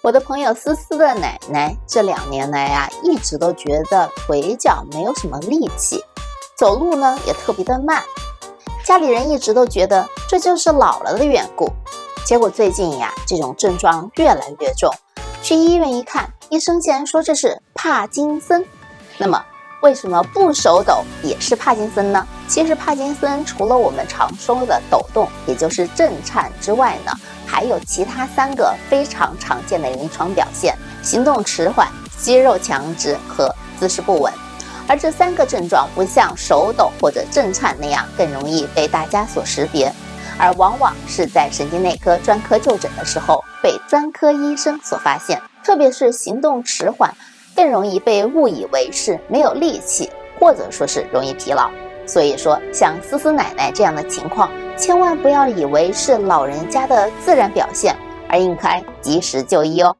我的朋友思思的奶奶这两年来呀，一直都觉得腿脚没有什么力气，走路呢也特别的慢。家里人一直都觉得这就是老了的缘故。结果最近呀，这种症状越来越重，去医院一看，医生竟然说这是帕金森。那么，为什么不手抖也是帕金森呢？其实帕金森除了我们常说的抖动，也就是震颤之外呢，还有其他三个非常常见的临床表现：行动迟缓、肌肉强直和姿势不稳。而这三个症状不像手抖或者震颤那样更容易被大家所识别，而往往是在神经内科专科就诊的时候被专科医生所发现。特别是行动迟缓。更容易被误以为是没有力气，或者说是容易疲劳。所以说，像思思奶奶这样的情况，千万不要以为是老人家的自然表现，而应该及时就医哦。